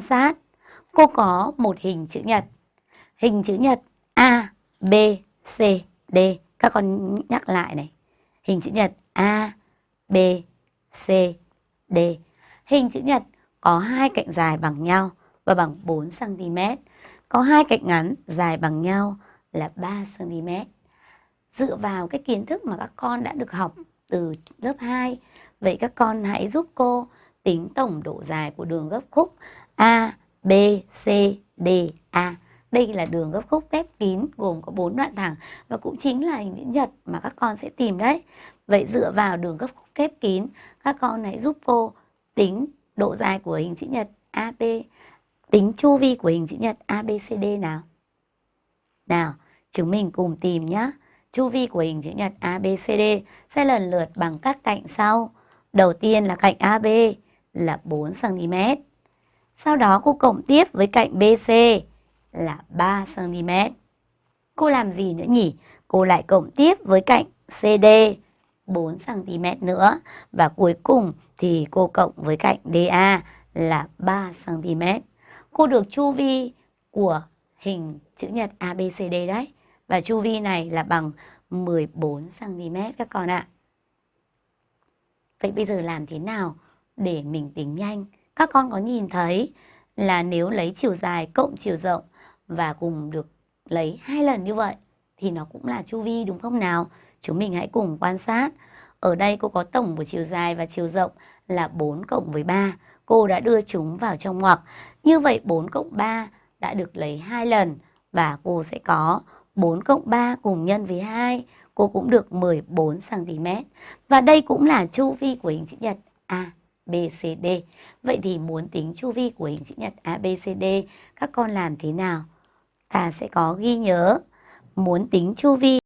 quan sát. Cô có một hình chữ nhật. Hình chữ nhật A, B, C, D. Các con nhắc lại này. Hình chữ nhật A, B, C, D. Hình chữ nhật có hai cạnh dài bằng nhau và bằng 4 cm. Có hai cạnh ngắn dài bằng nhau là 3 cm. Dựa vào cái kiến thức mà các con đã được học từ lớp 2, vậy các con hãy giúp cô tính tổng độ dài của đường gấp khúc A, B, C, D, A. Đây là đường gấp khúc kép kín gồm có 4 đoạn thẳng và cũng chính là hình chữ nhật mà các con sẽ tìm đấy. Vậy dựa vào đường gấp khúc kép kín, các con hãy giúp cô tính độ dài của hình chữ nhật AB, tính chu vi của hình chữ nhật ABCD nào. Nào, chúng mình cùng tìm nhé. Chu vi của hình chữ nhật ABCD sẽ lần lượt bằng các cạnh sau. Đầu tiên là cạnh AB là 4 cm. Sau đó cô cộng tiếp với cạnh BC là 3 cm. Cô làm gì nữa nhỉ? Cô lại cộng tiếp với cạnh CD 4 cm nữa và cuối cùng thì cô cộng với cạnh DA là 3 cm. Cô được chu vi của hình chữ nhật ABCD đấy. Và chu vi này là bằng 14 cm các con ạ. Vậy bây giờ làm thế nào để mình tính nhanh? Các con có nhìn thấy là nếu lấy chiều dài cộng chiều rộng và cùng được lấy hai lần như vậy thì nó cũng là chu vi đúng không nào? Chúng mình hãy cùng quan sát. Ở đây cô có tổng của chiều dài và chiều rộng là 4 cộng với 3. Cô đã đưa chúng vào trong ngoặc. Như vậy 4 cộng 3 đã được lấy hai lần và cô sẽ có 4 cộng 3 cùng nhân với 2. Cô cũng được 14 cm. Và đây cũng là chu vi của hình chữ nhật A. À, abcd Vậy thì muốn tính chu vi của hình chữ nhật abcd các con làm thế nào? Ta sẽ có ghi nhớ muốn tính chu vi